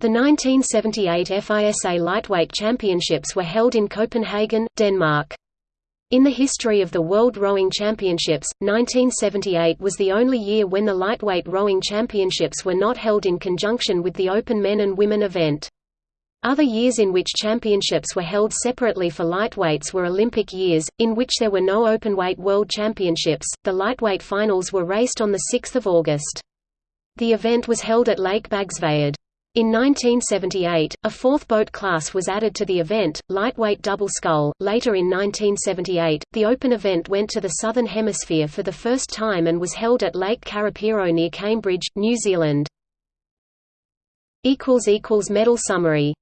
The 1978 FISA Lightweight Championships were held in Copenhagen, Denmark. In the history of the World Rowing Championships, 1978 was the only year when the Lightweight Rowing Championships were not held in conjunction with the Open Men and Women event. Other years in which championships were held separately for lightweights were Olympic years, in which there were no openweight world championships. The lightweight finals were raced on 6 August. The event was held at Lake Bagsværd. In 1978, a fourth boat class was added to the event, lightweight double scull. Later in 1978, the Open event went to the Southern Hemisphere for the first time and was held at Lake Karapiro near Cambridge, New Zealand. Medal summary